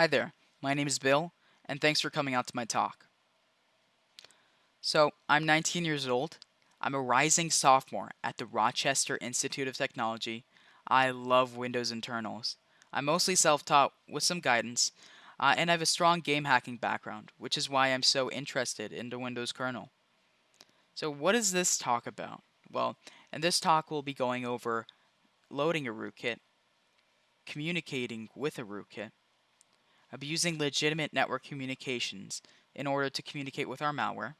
Hi there, my name is Bill, and thanks for coming out to my talk. So, I'm 19 years old. I'm a rising sophomore at the Rochester Institute of Technology. I love Windows internals. I'm mostly self-taught with some guidance, uh, and I have a strong game hacking background, which is why I'm so interested in the Windows kernel. So what is this talk about? Well, in this talk we'll be going over loading a rootkit, communicating with a rootkit, abusing legitimate network communications in order to communicate with our malware,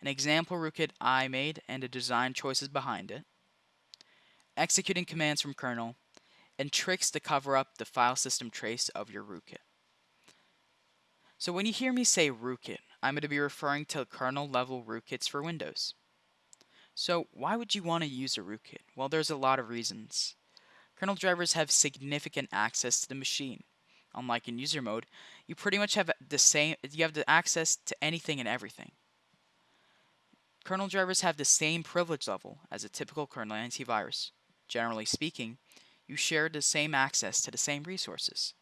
an example rootkit I made and the design choices behind it, executing commands from kernel, and tricks to cover up the file system trace of your rootkit. So when you hear me say rootkit, I'm going to be referring to kernel level rootkits for Windows. So why would you want to use a rootkit? Well, there's a lot of reasons. Kernel drivers have significant access to the machine. Unlike in user mode, you pretty much have the same you have the access to anything and everything. Kernel drivers have the same privilege level as a typical kernel antivirus. Generally speaking, you share the same access to the same resources.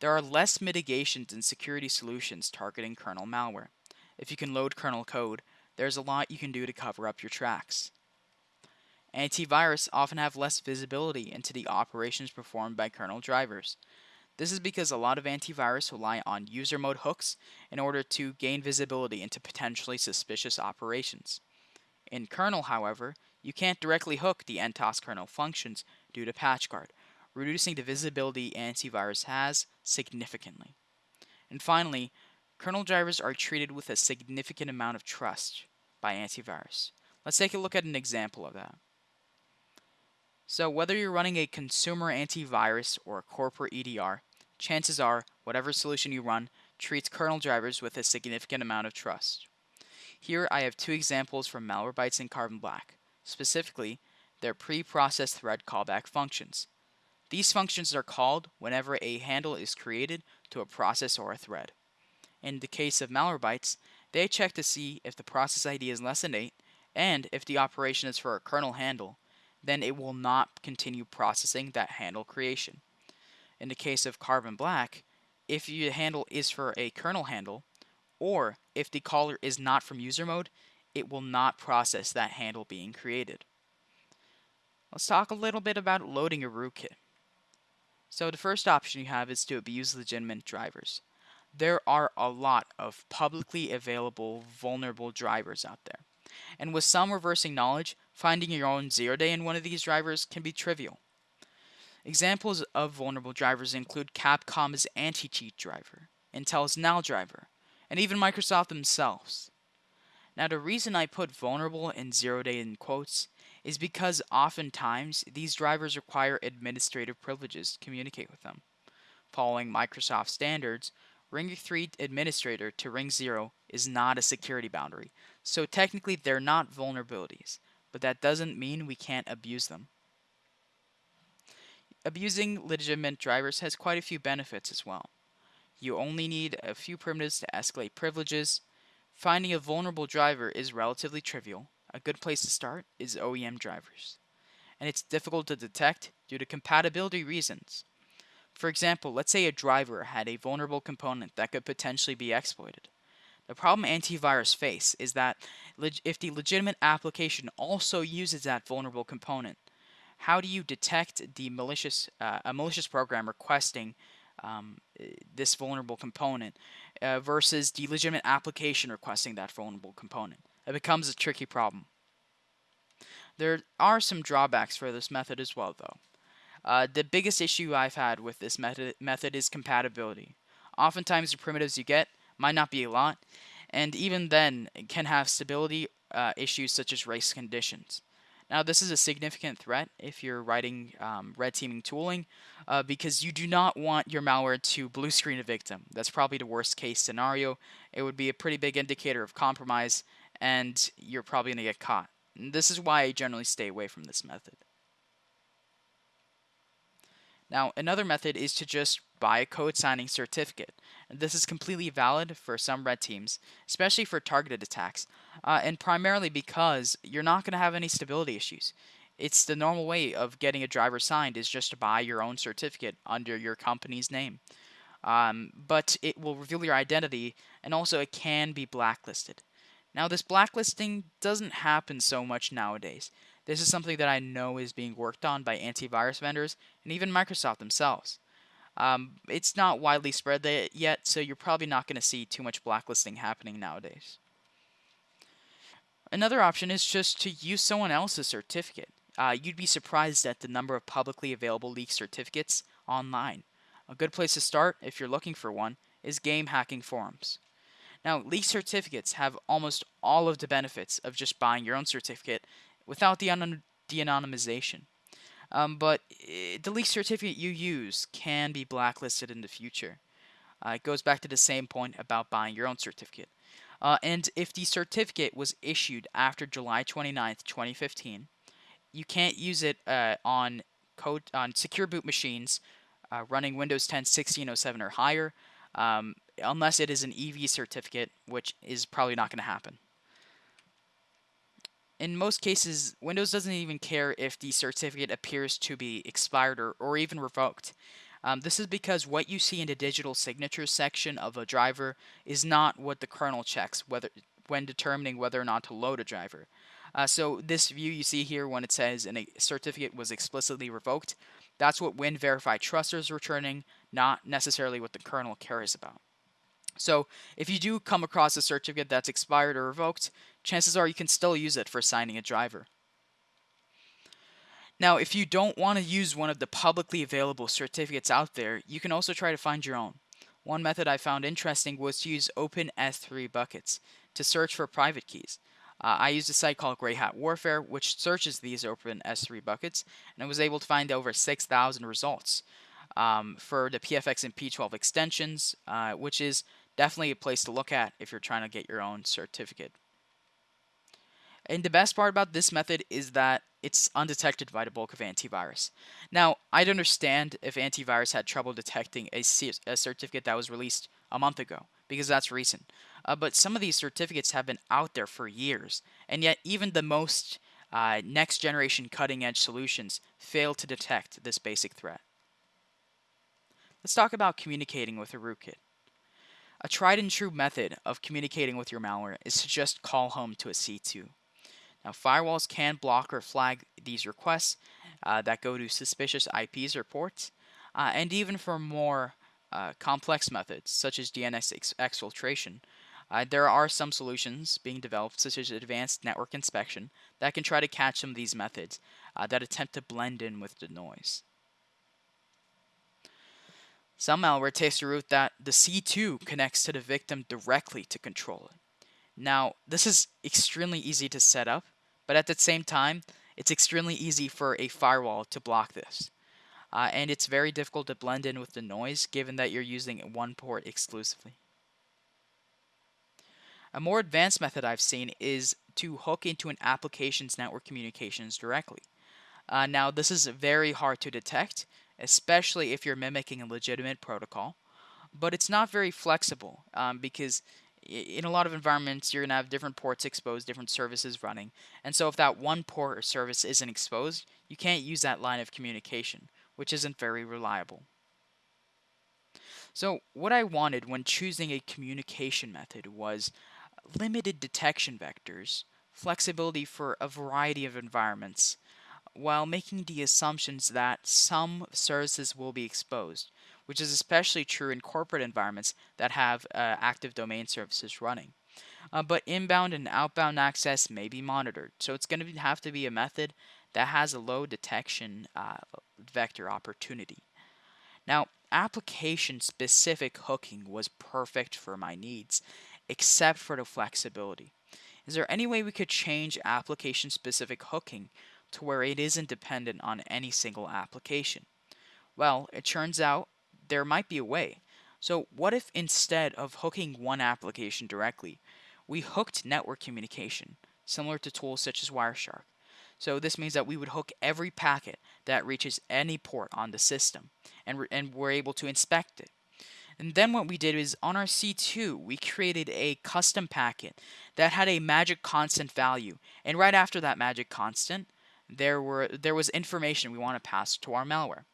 There are less mitigations and security solutions targeting kernel malware. If you can load kernel code, there's a lot you can do to cover up your tracks. Antivirus often have less visibility into the operations performed by kernel drivers. This is because a lot of antivirus rely on user mode hooks in order to gain visibility into potentially suspicious operations. In kernel, however, you can't directly hook the NTOS kernel functions due to PatchGuard, reducing the visibility antivirus has significantly. And finally, kernel drivers are treated with a significant amount of trust by antivirus. Let's take a look at an example of that. So whether you're running a consumer antivirus or a corporate EDR, chances are whatever solution you run treats kernel drivers with a significant amount of trust. Here I have two examples from Malwarebytes and Carbon Black. Specifically, their pre-processed thread callback functions. These functions are called whenever a handle is created to a process or a thread. In the case of Malwarebytes, they check to see if the process ID is less than 8 and if the operation is for a kernel handle, then it will not continue processing that handle creation. In the case of Carbon Black, if your handle is for a kernel handle, or if the caller is not from user mode, it will not process that handle being created. Let's talk a little bit about loading a rootkit. So the first option you have is to abuse legitimate drivers. There are a lot of publicly available vulnerable drivers out there. And with some reversing knowledge, finding your own zero day in one of these drivers can be trivial. Examples of vulnerable drivers include Capcom's anti-cheat driver, Intel's null driver, and even Microsoft themselves. Now the reason I put vulnerable and zero day in quotes is because oftentimes these drivers require administrative privileges to communicate with them. Following Microsoft standards, Ring 3 administrator to Ring 0 is not a security boundary, so technically they're not vulnerabilities, but that doesn't mean we can't abuse them. Abusing legitimate drivers has quite a few benefits as well. You only need a few primitives to escalate privileges. Finding a vulnerable driver is relatively trivial, a good place to start is OEM drivers. And it's difficult to detect due to compatibility reasons. For example, let's say a driver had a vulnerable component that could potentially be exploited. The problem antivirus face is that if the legitimate application also uses that vulnerable component, how do you detect the malicious uh, a malicious program requesting um, this vulnerable component uh, versus the legitimate application requesting that vulnerable component? It becomes a tricky problem. There are some drawbacks for this method as well, though. Uh, the biggest issue I've had with this method, method is compatibility. Oftentimes, the primitives you get might not be a lot, and even then can have stability uh, issues such as race conditions. Now, this is a significant threat if you're writing um, red teaming tooling, uh, because you do not want your malware to blue screen a victim. That's probably the worst case scenario. It would be a pretty big indicator of compromise, and you're probably going to get caught. And this is why I generally stay away from this method. Now, another method is to just buy a code signing certificate. And this is completely valid for some red teams, especially for targeted attacks, uh, and primarily because you're not going to have any stability issues. It's the normal way of getting a driver signed is just to buy your own certificate under your company's name. um, but it will reveal your identity, and also it can be blacklisted. Now, this blacklisting doesn't happen so much nowadays. This is something that I know is being worked on by antivirus vendors and even Microsoft themselves. Um, it's not widely spread yet, so you're probably not going to see too much blacklisting happening nowadays. Another option is just to use someone else's certificate. Uh, you'd be surprised at the number of publicly available leaked certificates online. A good place to start, if you're looking for one, is game hacking forums. Now, leaked certificates have almost all of the benefits of just buying your own certificate without the, the anonymization. Um, but eh, the leaked certificate you use can be blacklisted in the future. Uh, it goes back to the same point about buying your own certificate. Uh, and if the certificate was issued after July 29th, 2015, you can't use it uh, on code on secure boot machines uh, running Windows 10 1607 or higher, um, unless it is an EV certificate, which is probably not going to happen in most cases, Windows doesn't even care if the certificate appears to be expired or, or even revoked. Um, this is because what you see in the digital signatures section of a driver is not what the kernel checks whether when determining whether or not to load a driver. Uh, so this view you see here when it says a certificate was explicitly revoked, that's what WinVerify Truster is returning, not necessarily what the kernel cares about. So if you do come across a certificate that's expired or revoked, chances are you can still use it for signing a driver. Now, if you don't want to use one of the publicly available certificates out there, you can also try to find your own. One method I found interesting was to use Open S3 buckets to search for private keys. Uh, I used a site called Grey Hat Warfare, which searches these Open S3 buckets, and I was able to find over 6,000 results um, for the PFX and P12 extensions, uh, which is definitely a place to look at if you're trying to get your own certificate. And the best part about this method is that it's undetected by the bulk of antivirus. Now, I'd understand if antivirus had trouble detecting a, a certificate that was released a month ago, because that's recent. Uh, but some of these certificates have been out there for years, and yet even the most uh, next generation cutting edge solutions fail to detect this basic threat. Let's talk about communicating with a rootkit. A tried and true method of communicating with your malware is to just call home to a C2. Now, firewalls can block or flag these requests uh, that go to suspicious IPs or ports, uh, and even for more uh, complex methods, such as DNS ex exfiltration, uh, there are some solutions being developed, such as advanced network inspection, that can try to catch some of these methods uh, that attempt to blend in with the noise. Some malware takes the route that the C2 connects to the victim directly to control it. Now, this is extremely easy to set up, but at the same time, it's extremely easy for a firewall to block this. Uh, and it's very difficult to blend in with the noise given that you're using one port exclusively. A more advanced method I've seen is to hook into an application's network communications directly. Uh, now, this is very hard to detect, especially if you're mimicking a legitimate protocol, but it's not very flexible um, because in a lot of environments, you're going to have different ports exposed, different services running. And so if that one port or service isn't exposed, you can't use that line of communication, which isn't very reliable. So what I wanted when choosing a communication method was limited detection vectors, flexibility for a variety of environments, while making the assumptions that some services will be exposed which is especially true in corporate environments that have uh, active domain services running. Uh, but inbound and outbound access may be monitored, so it's going to have to be a method that has a low detection uh, vector opportunity. Now, application specific hooking was perfect for my needs, except for the flexibility. Is there any way we could change application specific hooking to where it isn't dependent on any single application? Well, it turns out there might be a way. So what if instead of hooking one application directly, we hooked network communication, similar to tools such as Wireshark? So this means that we would hook every packet that reaches any port on the system, and, and we're able to inspect it. And then what we did is on our C2, we created a custom packet that had a magic constant value. And right after that magic constant, there were there was information we want to pass to our malware.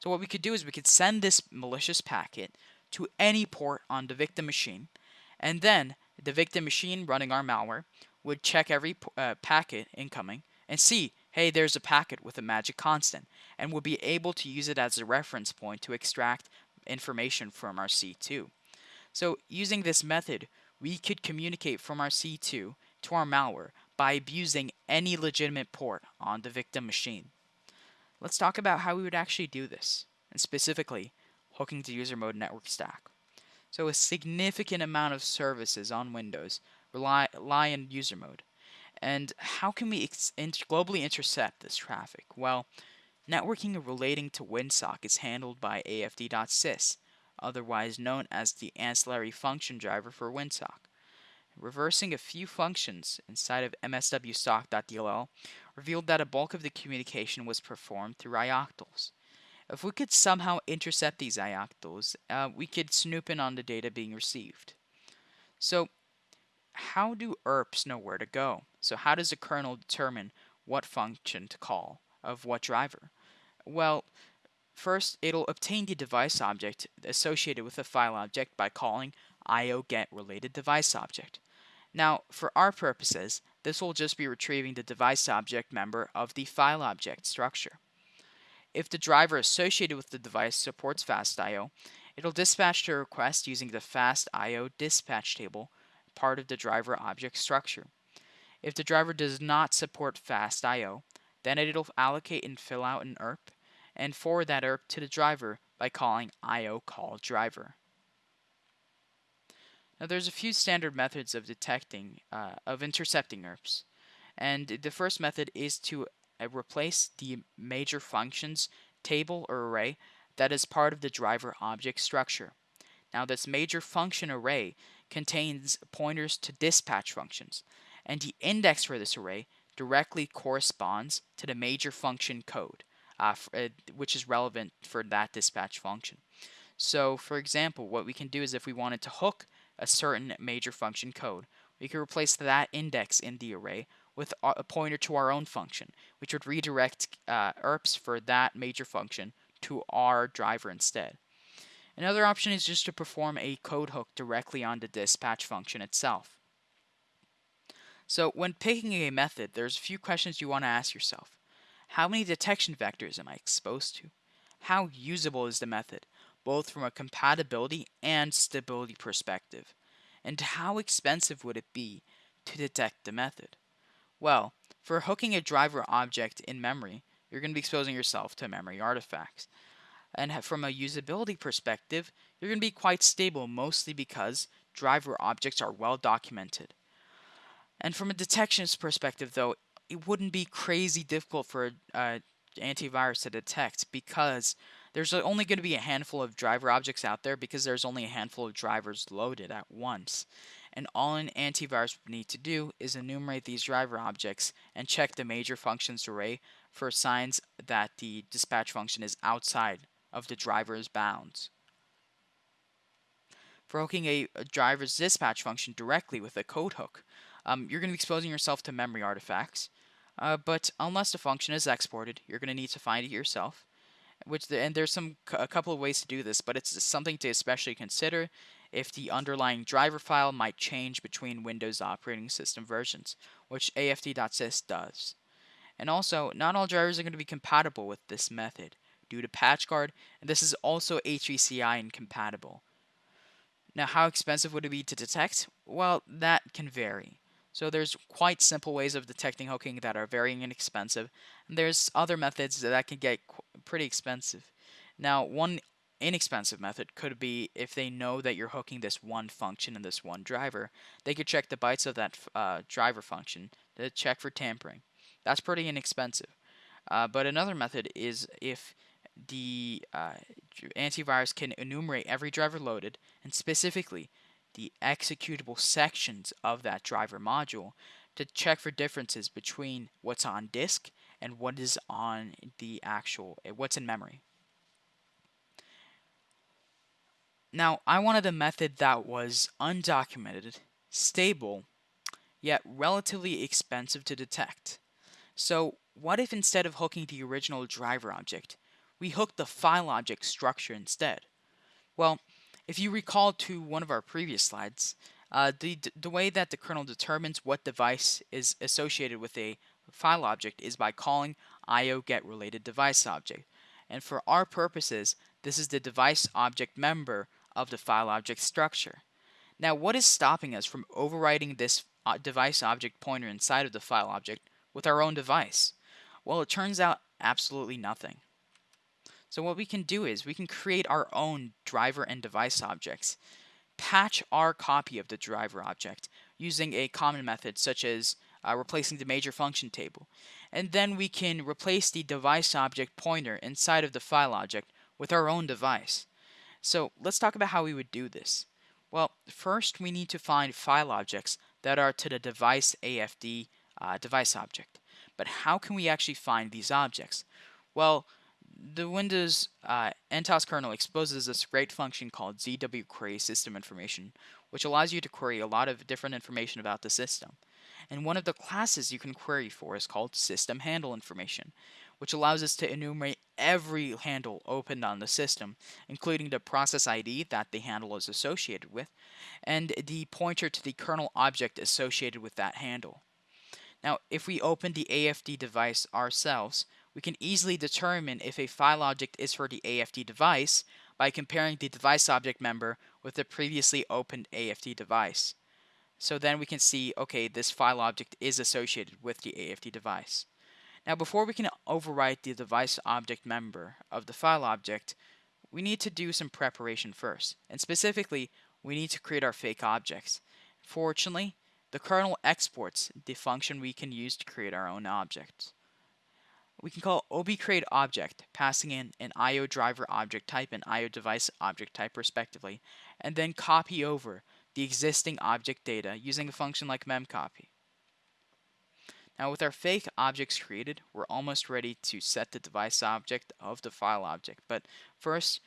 So what we could do is we could send this malicious packet to any port on the victim machine, and then the victim machine running our malware would check every uh, packet incoming and see, hey, there's a packet with a magic constant, and would be able to use it as a reference point to extract information from our C2. So using this method, we could communicate from our C2 to our malware by abusing any legitimate port on the victim machine. Let's talk about how we would actually do this, and specifically, hooking to user mode network stack. So a significant amount of services on Windows rely, rely in user mode. And how can we globally intercept this traffic? Well, networking relating to WinSock is handled by AFD.sys, otherwise known as the ancillary function driver for WinSock. Reversing a few functions inside of mswsock.dll revealed that a bulk of the communication was performed through ioctls. If we could somehow intercept these ioctls, uh, we could snoop in on the data being received. So how do ERPs know where to go? So how does the kernel determine what function to call of what driver? Well, first it'll obtain the device object associated with the file object by calling io_get related device object. Now, for our purposes, this will just be retrieving the device object member of the file object structure. If the driver associated with the device supports FastIO, it'll dispatch the request using the FastIO dispatch table, part of the driver object structure. If the driver does not support FastIO, then it'll allocate and fill out an ERP and forward that ERP to the driver by calling IO call driver. Now there's a few standard methods of detecting, uh, of intercepting ERPs. And the first method is to uh, replace the major functions table or array that is part of the driver object structure. Now this major function array contains pointers to dispatch functions, and the index for this array directly corresponds to the major function code, uh, uh, which is relevant for that dispatch function. So for example, what we can do is if we wanted to hook a certain major function code. We could replace that index in the array with a pointer to our own function, which would redirect uh, ERPs for that major function to our driver instead. Another option is just to perform a code hook directly on the dispatch function itself. So when picking a method, there's a few questions you want to ask yourself. How many detection vectors am I exposed to? How usable is the method? Both from a compatibility and stability perspective. And how expensive would it be to detect the method? Well, for hooking a driver object in memory, you're going to be exposing yourself to memory artifacts. And from a usability perspective, you're going to be quite stable, mostly because driver objects are well documented. And from a detections perspective, though, it wouldn't be crazy difficult for an antivirus to detect because there's only going to be a handful of driver objects out there because there's only a handful of drivers loaded at once. And all an antivirus would need to do is enumerate these driver objects and check the major functions array for signs that the dispatch function is outside of the driver's bounds. For hooking a, a driver's dispatch function directly with a code hook, um, you're going to be exposing yourself to memory artifacts. Uh, but unless the function is exported, you're going to need to find it yourself which the, and there's some a couple of ways to do this, but it's something to especially consider if the underlying driver file might change between Windows operating system versions, which AFD.sys does. And also, not all drivers are going to be compatible with this method due to PatchGuard, and this is also HVCI incompatible. Now, how expensive would it be to detect? Well, that can vary. So there's quite simple ways of detecting hooking that are very inexpensive, and there's other methods that can get pretty expensive. Now, one inexpensive method could be if they know that you're hooking this one function and this one driver, they could check the bytes of that uh, driver function to check for tampering. That's pretty inexpensive. Uh, but another method is if the uh, antivirus can enumerate every driver loaded and specifically the executable sections of that driver module to check for differences between what's on disk and what is on the actual, eh, what's in memory. Now, I wanted a method that was undocumented, stable, yet relatively expensive to detect. So, what if instead of hooking the original driver object, we hooked the file object structure instead? Well, If you recall to one of our previous slides, uh, the, the way that the kernel determines what device is associated with a file object is by calling IO get related device object. And for our purposes, this is the device object member of the file object structure. Now, what is stopping us from overriding this uh, device object pointer inside of the file object with our own device? Well, it turns out absolutely nothing. So what we can do is we can create our own driver and device objects, patch our copy of the driver object using a common method such as uh, replacing the major function table. And then we can replace the device object pointer inside of the file object with our own device. So let's talk about how we would do this. Well, first we need to find file objects that are to the device AFD uh, device object. But how can we actually find these objects? Well, the Windows uh, NTOS kernel exposes this great function called ZW query system information, which allows you to query a lot of different information about the system. And one of the classes you can query for is called system handle information, which allows us to enumerate every handle opened on the system, including the process ID that the handle is associated with, and the pointer to the kernel object associated with that handle. Now, if we open the AFD device ourselves, we can easily determine if a file object is for the AFD device by comparing the device object member with the previously opened AFD device. So then we can see, okay, this file object is associated with the AFD device. Now before we can overwrite the device object member of the file object, we need to do some preparation first. And specifically, we need to create our fake objects. Fortunately, the kernel exports the function we can use to create our own objects. We can call obcreateObject, passing in an IO driver object type and IO device object type respectively, and then copy over the existing object data using a function like memcopy. Now with our fake objects created, we're almost ready to set the device object of the file object. But first,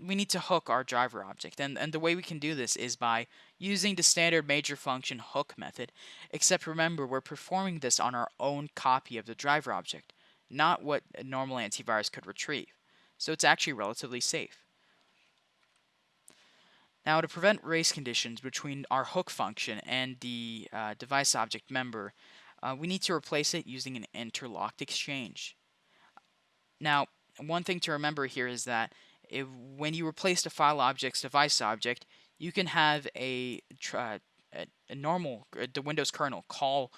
we need to hook our driver object. And, and the way we can do this is by using the standard major function hook method, except remember we're performing this on our own copy of the driver object not what a normal antivirus could retrieve. So it's actually relatively safe. Now to prevent race conditions between our hook function and the uh, device object member, uh, we need to replace it using an interlocked exchange. Now, one thing to remember here is that if, when you replace the file object's device object, you can have a, a, a normal, uh, the Windows kernel call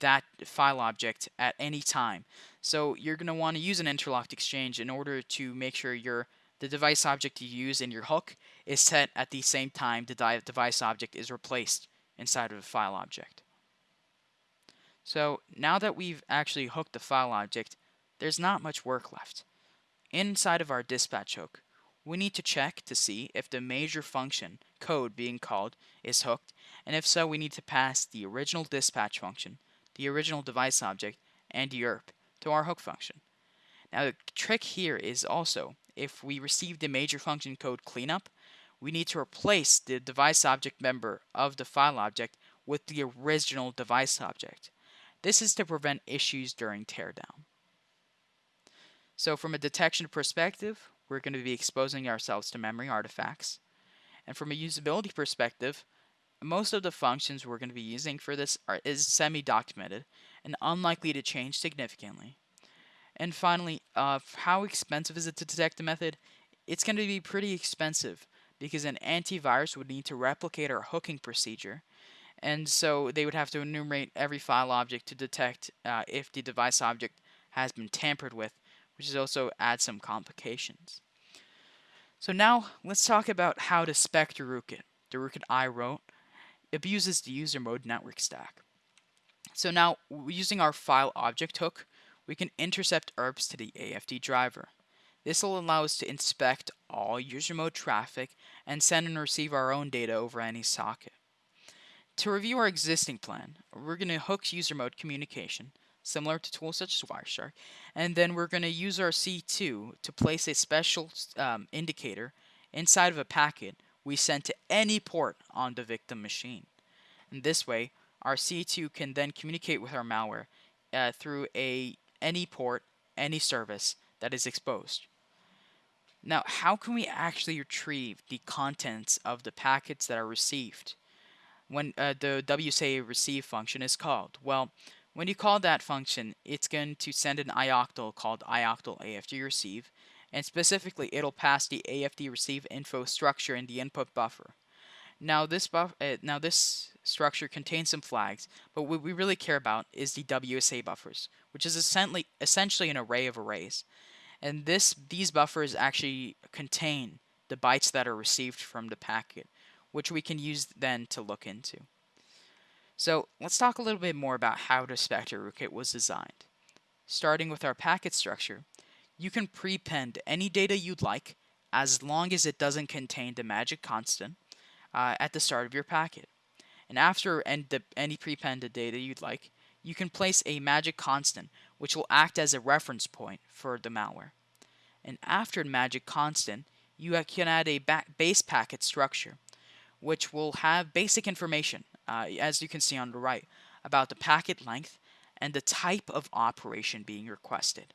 that file object at any time. So you're going to want to use an interlocked exchange in order to make sure your the device object you use in your hook is set at the same time the device object is replaced inside of a file object. So now that we've actually hooked the file object, there's not much work left. Inside of our dispatch hook, we need to check to see if the major function code being called is hooked, and if so, we need to pass the original dispatch function the original device object, and YERP to our hook function. Now the trick here is also, if we receive the major function code cleanup, we need to replace the device object member of the file object with the original device object. This is to prevent issues during teardown. So from a detection perspective, we're going to be exposing ourselves to memory artifacts. And from a usability perspective, most of the functions we're going to be using for this are is semi-documented and unlikely to change significantly. And finally, uh, how expensive is it to detect a method? It's going to be pretty expensive because an antivirus would need to replicate our hooking procedure. And so they would have to enumerate every file object to detect uh, if the device object has been tampered with, which is also adds some complications. So now let's talk about how to spec. The rootkit I wrote abuses the user mode network stack. So now, using our file object hook, we can intercept ERPs to the AFD driver. This will allow us to inspect all user mode traffic and send and receive our own data over any socket. To review our existing plan, we're going to hook user mode communication, similar to tools such as Wireshark, and then we're going to use our C2 to place a special um, indicator inside of a packet we send to any port on the victim machine. In this way, our C2 can then communicate with our malware uh, through a any port, any service that is exposed. Now, how can we actually retrieve the contents of the packets that are received when uh, the WSA receive function is called? Well, when you call that function, it's going to send an ioctl called ioctl AFD receive, and specifically, it'll pass the AFD receive info structure in the input buffer. Now this buff, uh, now this structure contains some flags, but what we really care about is the WSA buffers, which is essentially essentially an array of arrays. And this these buffers actually contain the bytes that are received from the packet, which we can use then to look into. So let's talk a little bit more about how the Spectre rootkit was designed. Starting with our packet structure, you can prepend any data you'd like as long as it doesn't contain the magic constant uh, at the start of your packet. And after any prepended data you'd like, you can place a magic constant which will act as a reference point for the malware. And after magic constant, you can add a base packet structure which will have basic information, uh, as you can see on the right, about the packet length and the type of operation being requested.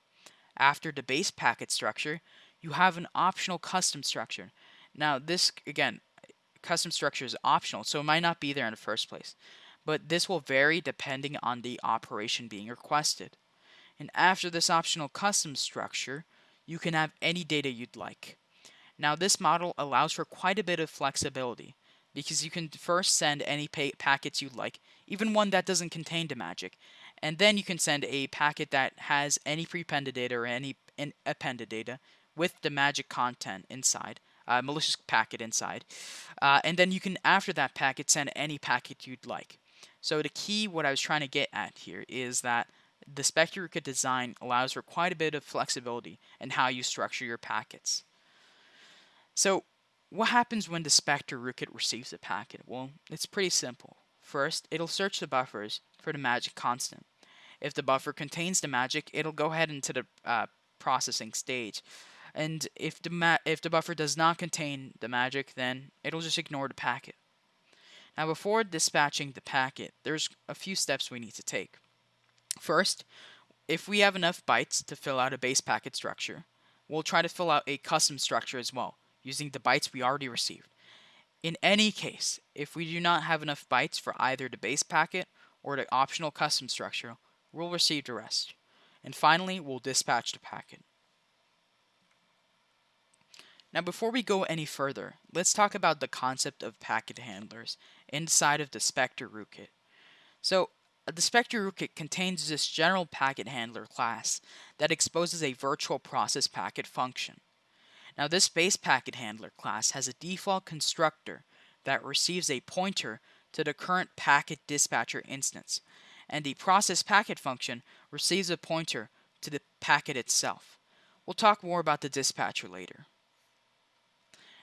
After the base packet structure, you have an optional custom structure. Now this, again, custom structure is optional, so it might not be there in the first place. But this will vary depending on the operation being requested. And after this optional custom structure, you can have any data you'd like. Now this model allows for quite a bit of flexibility because you can first send any packets you'd like, even one that doesn't contain the magic, and then you can send a packet that has any prepended data or any appended data with the magic content inside, uh, malicious packet inside. Uh, and then you can, after that packet, send any packet you'd like. So the key, what I was trying to get at here, is that the rootkit design allows for quite a bit of flexibility in how you structure your packets. So what happens when the Spectre rootkit receives a packet? Well, it's pretty simple. First, it'll search the buffers for the magic constant. If the buffer contains the magic, it'll go ahead into the uh, processing stage and if the if the buffer does not contain the magic, then it'll just ignore the packet. Now before dispatching the packet, there's a few steps we need to take. First, if we have enough bytes to fill out a base packet structure, we'll try to fill out a custom structure as well, using the bytes we already received. In any case, if we do not have enough bytes for either the base packet or the optional custom structure, we'll receive the rest. And finally, we'll dispatch the packet. Now before we go any further, let's talk about the concept of packet handlers inside of the Spectre rootkit. So the Spectre rootkit contains this general packet handler class that exposes a virtual process packet function. Now this base packet handler class has a default constructor that receives a pointer to the current packet dispatcher instance, and the process packet function receives a pointer to the packet itself. We'll talk more about the dispatcher later.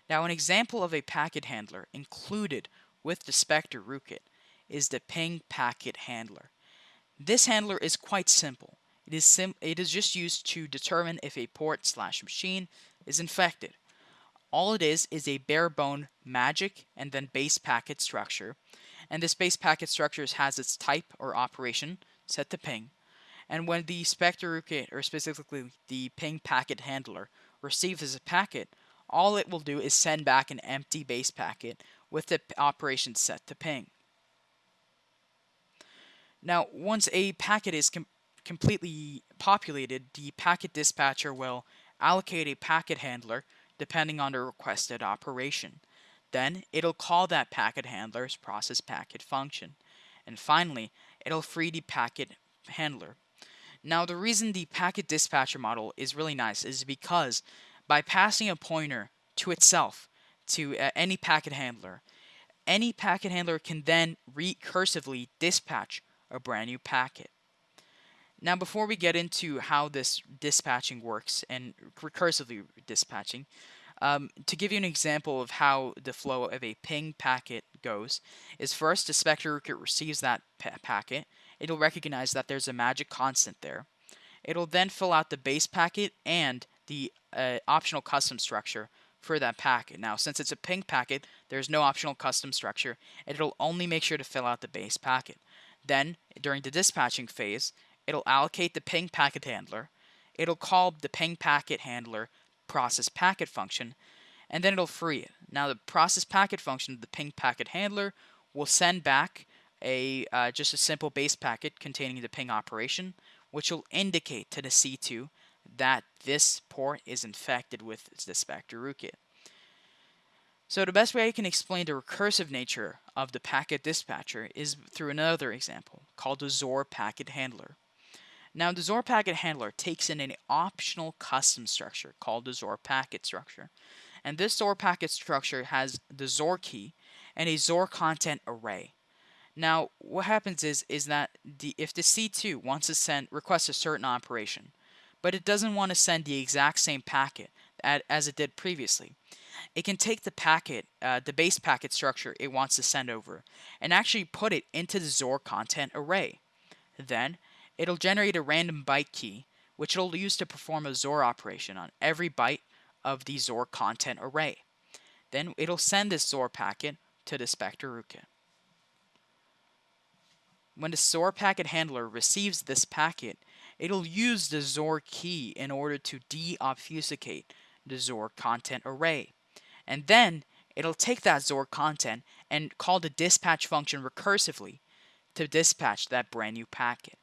Now an example of a packet handler included with the Spectre rootkit is the ping packet handler. This handler is quite simple. It is, sim it is just used to determine if a port slash machine is infected. All it is is a bare bone magic and then base packet structure. And this base packet structure has its type or operation set to ping. And when the Spectre or specifically the ping packet handler, receives a packet, all it will do is send back an empty base packet with the operation set to ping. Now, once a packet is com completely populated, the packet dispatcher will allocate a packet handler depending on the requested operation. Then, it'll call that packet handler's process packet function. And finally, it'll free the packet handler. Now, the reason the packet dispatcher model is really nice is because by passing a pointer to itself to uh, any packet handler. Any packet handler can then recursively dispatch a brand new packet. Now, before we get into how this dispatching works and recursively dispatching, um, to give you an example of how the flow of a ping packet goes, is first the Spectre receives that pa packet. It'll recognize that there's a magic constant there. It'll then fill out the base packet and the uh, optional custom structure for that packet. Now, since it's a ping packet, there's no optional custom structure, it'll only make sure to fill out the base packet. Then, during the dispatching phase, it'll allocate the ping packet handler, it'll call the ping packet handler process packet function, and then it'll free it. Now the process packet function, the ping packet handler, will send back a uh, just a simple base packet containing the ping operation, which will indicate to the C2 that this port is infected with the Spectre rootkit. So the best way I can explain the recursive nature of the packet dispatcher is through another example called the ZOR packet handler. Now the Zor packet handler takes in an optional custom structure called the Zor packet structure. And this Zor packet structure has the Zor key and a Zor content array. Now, what happens is is that the if the C2 wants to send request a certain operation, but it doesn't want to send the exact same packet as it did previously, it can take the packet, uh, the base packet structure it wants to send over, and actually put it into the Zor content array. Then, it'll generate a random byte key, which it'll use to perform a Xor operation on every byte of the Xor content array. Then it'll send this Xor packet to the Spectre rootkit. When the Xor packet handler receives this packet, it'll use the Xor key in order to deobfuscate the Xor content array. And then it'll take that Xor content and call the dispatch function recursively to dispatch that brand new packet.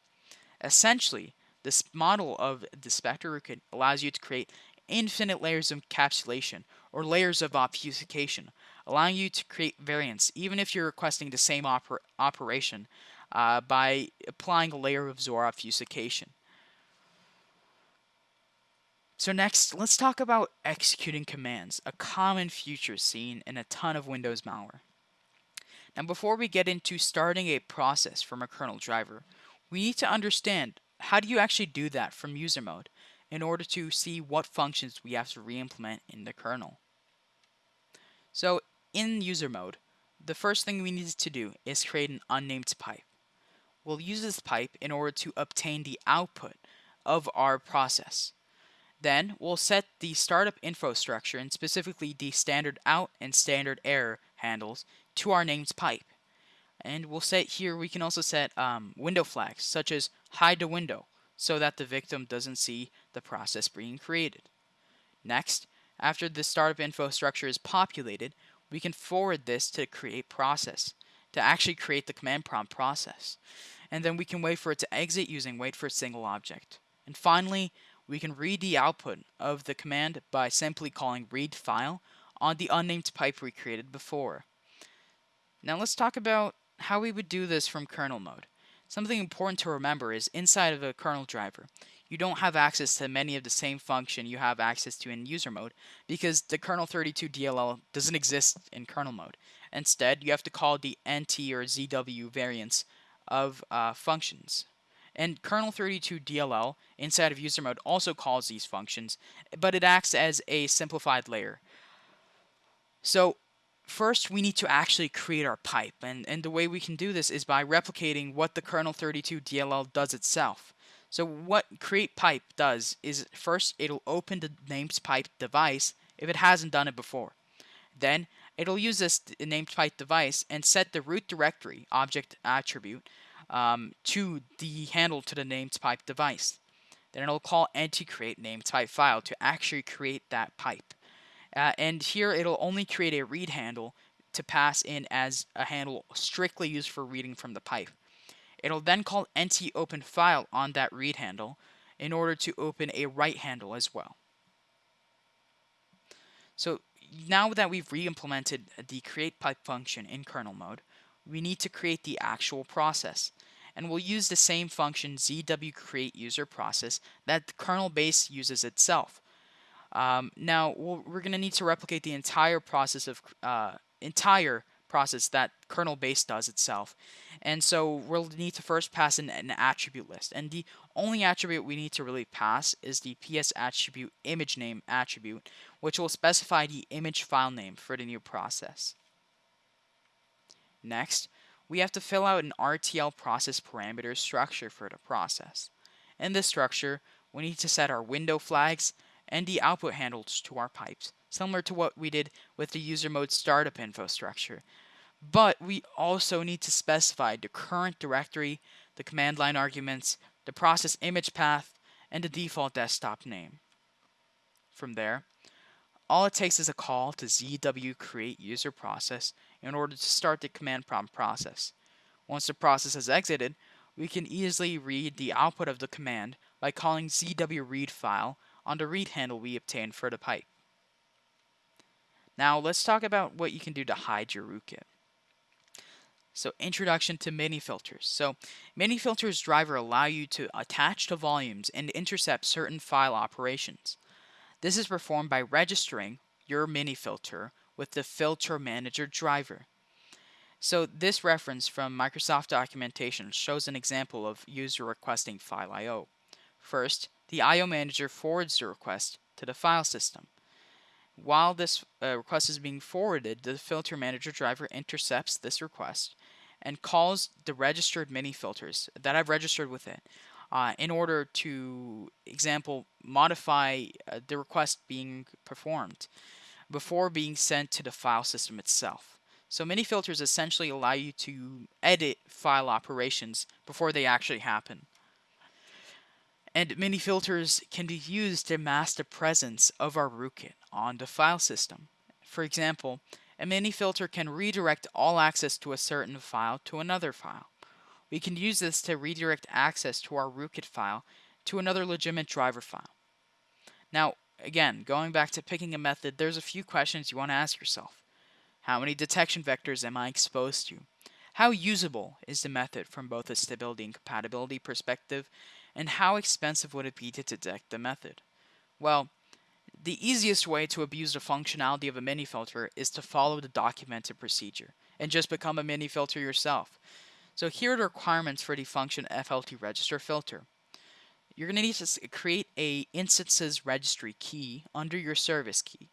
Essentially, this model of the Spectre allows you to create infinite layers of encapsulation or layers of obfuscation, allowing you to create variants even if you're requesting the same oper operation uh, by applying a layer of Xor obfuscation. So next, let's talk about executing commands, a common feature seen in a ton of Windows malware. Now before we get into starting a process from a kernel driver, we need to understand how do you actually do that from user mode in order to see what functions we have to re-implement in the kernel. So in user mode, the first thing we need to do is create an unnamed pipe. We'll use this pipe in order to obtain the output of our process. Then we'll set the startup info structure and specifically the standard out and standard error handles to our named pipe. And we'll set here, we can also set um, window flags such as hide the window so that the victim doesn't see the process being created. Next, after the startup info structure is populated, we can forward this to create process to actually create the command prompt process. And then we can wait for it to exit using wait for a single object. And finally, we can read the output of the command by simply calling read file on the unnamed pipe we created before. Now let's talk about how we would do this from kernel mode. Something important to remember is inside of a kernel driver, you don't have access to many of the same function you have access to in user mode because the kernel 32 DLL doesn't exist in kernel mode. Instead, you have to call the NT or ZW variants of uh, functions. And kernel 32 DLL inside of user mode also calls these functions, but it acts as a simplified layer. So first we need to actually create our pipe and, and the way we can do this is by replicating what the kernel 32 DLL does itself. So what create pipe does is first it'll open the named pipe device if it hasn't done it before. Then it'll use this named pipe device and set the root directory object attribute um, to the handle to the named pipe device. Then it'll call anti create named pipe file to actually create that pipe. Uh, and here it'll only create a read handle to pass in as a handle strictly used for reading from the pipe. It'll then call nt open file on that read handle in order to open a write handle as well. So now that we've re-implemented the create pipe function in kernel mode, we need to create the actual process. And we'll use the same function zw create user process that the kernel base uses itself. Um, now we we are going to need to replicate the entire process of uh, entire process that kernel base does itself. And so we'll need to first pass in an attribute list. And the only attribute we need to really pass is the ps attribute image name attribute, which will specify the image file name for the new process. Next, we have to fill out an RTL process parameter structure for the process. In this structure, we need to set our window flags and the output handles to our pipes, similar to what we did with the user mode startup info structure. But we also need to specify the current directory, the command line arguments, the process image path, and the default desktop name. From there, all it takes is a call to ZW create user process in order to start the command prompt process. Once the process has exited, we can easily read the output of the command by calling ZW read file on the read handle we obtained for the pipe. Now let's talk about what you can do to hide your rootkit. So introduction to mini filters. So mini filters driver allow you to attach to volumes and intercept certain file operations. This is performed by registering your mini filter with the filter manager driver. So this reference from Microsoft documentation shows an example of user requesting file IO. First, the IO manager forwards the request to the file system. While this uh, request is being forwarded, the filter manager driver intercepts this request and calls the registered mini filters that I've registered with it uh, in order to, example, modify uh, the request being performed before being sent to the file system itself. So mini filters essentially allow you to edit file operations before they actually happen. And many filters can be used to mask the presence of our rootkit on the file system. For example, a mini filter can redirect all access to a certain file to another file. We can use this to redirect access to our rootkit file to another legitimate driver file. Now, again, going back to picking a method, there's a few questions you want to ask yourself. How many detection vectors am I exposed to? How usable is the method from both a stability and compatibility perspective? And how expensive would it be to detect the method? Well, the easiest way to abuse the functionality of a mini filter is to follow the documented procedure and just become a mini filter yourself. So here are the requirements for the function FLT register filter. You're going to need to create a instances registry key under your service key.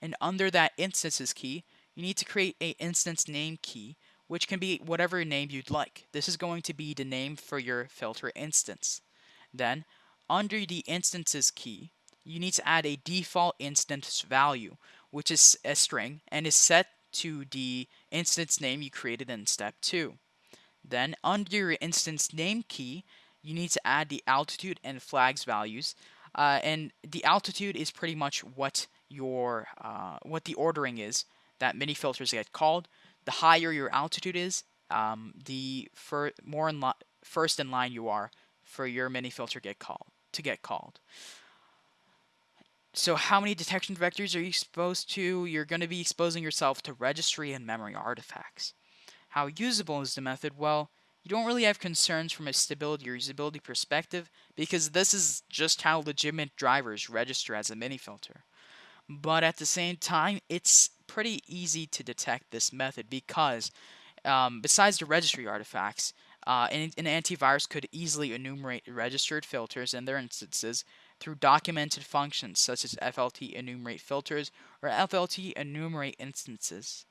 And under that instances key, you need to create a instance name key which can be whatever name you'd like. This is going to be the name for your filter instance. Then, under the instances key, you need to add a default instance value, which is a string and is set to the instance name you created in step 2. Then, under your instance name key, you need to add the altitude and flags values. Uh, and the altitude is pretty much what your uh, what the ordering is that many filters get called. The higher your altitude is, um, the more in first in line you are for your mini filter get called to get called. So how many detection vectors are you exposed to? You're going to be exposing yourself to registry and memory artifacts. How usable is the method? Well, you don't really have concerns from a stability or usability perspective because this is just how legitimate drivers register as a mini filter. But at the same time, it's pretty easy to detect this method because um, besides the registry artifacts, uh, an, an antivirus could easily enumerate registered filters and their instances through documented functions such as FLT enumerate filters or FLT enumerate instances.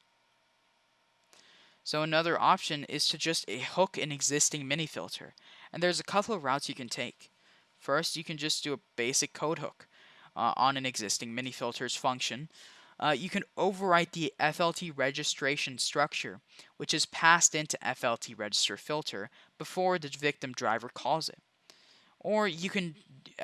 So another option is to just hook an existing mini filter. And there's a couple of routes you can take. First, you can just do a basic code hook uh, on an existing mini filters function. Uh, you can overwrite the FLT registration structure, which is passed into FLT register filter before the victim driver calls it. Or you can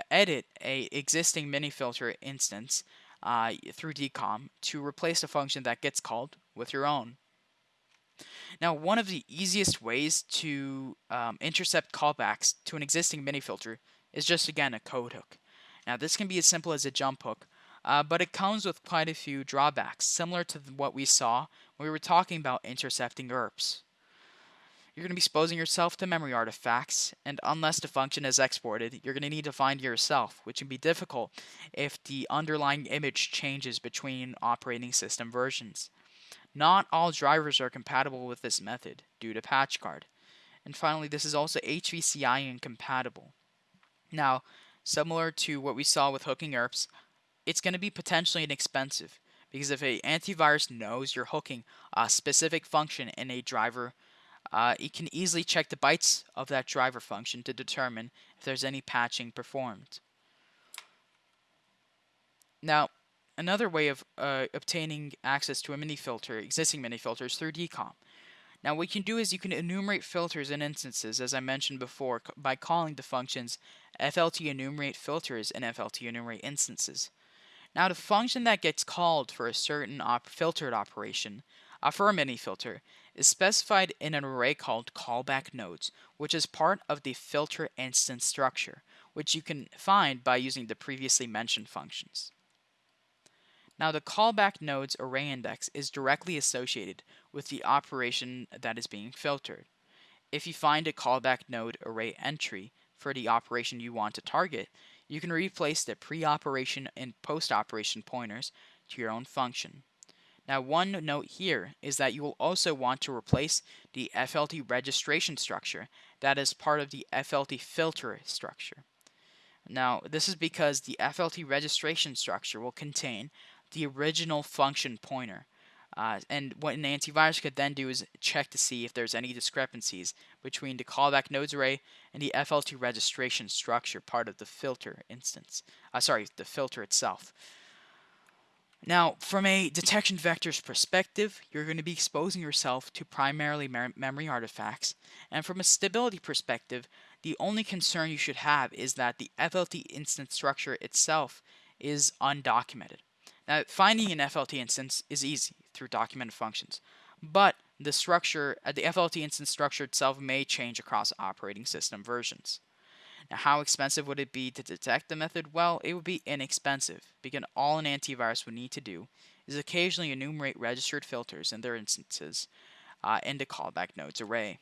edit a existing mini filter instance uh, through DCOM to replace a function that gets called with your own. Now, one of the easiest ways to um, intercept callbacks to an existing mini filter is just again a code hook. Now, this can be as simple as a jump hook, uh, but it comes with quite a few drawbacks, similar to what we saw when we were talking about intercepting ERPs. You're going to be exposing yourself to memory artifacts, and unless the function is exported, you're going to need to find yourself, which can be difficult if the underlying image changes between operating system versions. Not all drivers are compatible with this method due to patch PatchGuard. And finally, this is also HVCI incompatible. Now, similar to what we saw with hooking ERPs, it's going to be potentially inexpensive because if a antivirus knows you're hooking a specific function in a driver uh, it can easily check the bytes of that driver function to determine if there's any patching performed. Now, another way of uh, obtaining access to a mini filter, existing mini filters, through DKOM. Now, what you can do is you can enumerate filters and instances, as I mentioned before, by calling the functions FLT enumerate filters and FLT enumerate instances. Now the function that gets called for a certain op filtered operation, uh, for a mini filter, is specified in an array called callback nodes, which is part of the filter instance structure, which you can find by using the previously mentioned functions. Now the callback node's array index is directly associated with the operation that is being filtered. If you find a callback node array entry for the operation you want to target, you can replace the pre-operation and post-operation pointers to your own function. Now one note here is that you will also want to replace the FLT registration structure that is part of the FLT filter structure. Now this is because the FLT registration structure will contain the original function pointer. Uh, and what an antivirus could then do is check to see if there's any discrepancies between the callback nodes array and the FLT registration structure part of the filter instance. Uh, sorry, the filter itself. Now, from a detection vector's perspective, you're going to be exposing yourself to primarily memory artifacts. And from a stability perspective, the only concern you should have is that the FLT instance structure itself is undocumented. Now, finding an FLT instance is easy through documented functions, but the structure, uh, the FLT instance structure itself may change across operating system versions. Now, how expensive would it be to detect the method? Well, it would be inexpensive, because all an antivirus would need to do is occasionally enumerate registered filters in their instances uh, in the callback nodes array.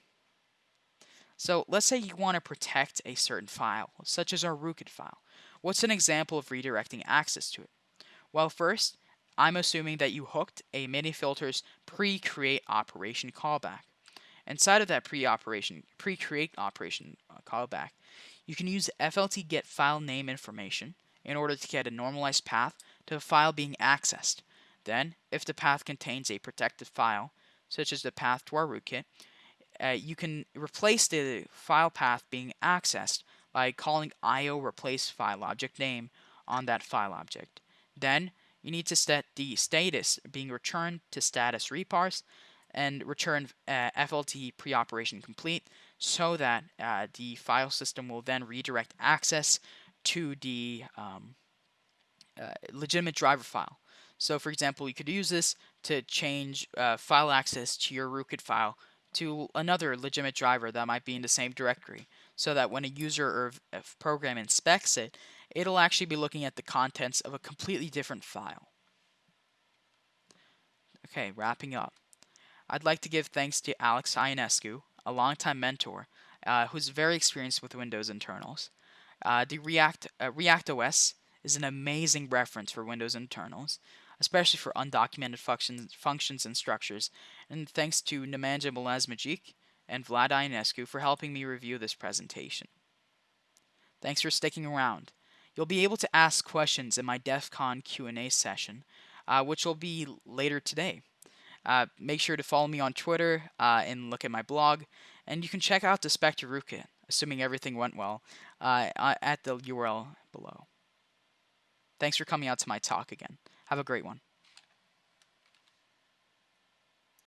So let's say you want to protect a certain file, such as our rootkit file. What's an example of redirecting access to it? Well, first, I'm assuming that you hooked a mini-filter's pre-create operation callback. Inside of that pre-operation, pre-create operation uh, callback, you can use FLT get file name information in order to get a normalized path to a file being accessed. Then, if the path contains a protected file, such as the path to our rootkit, uh, you can replace the file path being accessed by calling io replace file object name on that file object. Then you need to set the status being returned to status reparse and return uh, FLT pre-operation complete so that uh, the file system will then redirect access to the um, uh, legitimate driver file. So for example, you could use this to change uh, file access to your rootkit file to another legitimate driver that might be in the same directory so that when a user or a program inspects it, it'll actually be looking at the contents of a completely different file. Okay, wrapping up. I'd like to give thanks to Alex Ionescu, a longtime mentor, uh, who's very experienced with Windows internals. Uh, the React uh, React OS is an amazing reference for Windows internals, especially for undocumented functions, functions and structures. And thanks to Nemanja Milazmagic and Vlad Ionescu for helping me review this presentation. Thanks for sticking around. You'll be able to ask questions in my DEF CON Q&A session, uh, which will be later today. Uh, make sure to follow me on Twitter uh, and look at my blog, and you can check out the Spectre rootkit, assuming everything went well, uh, at the URL below. Thanks for coming out to my talk again. Have a great one.